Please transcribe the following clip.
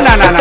no, no, no.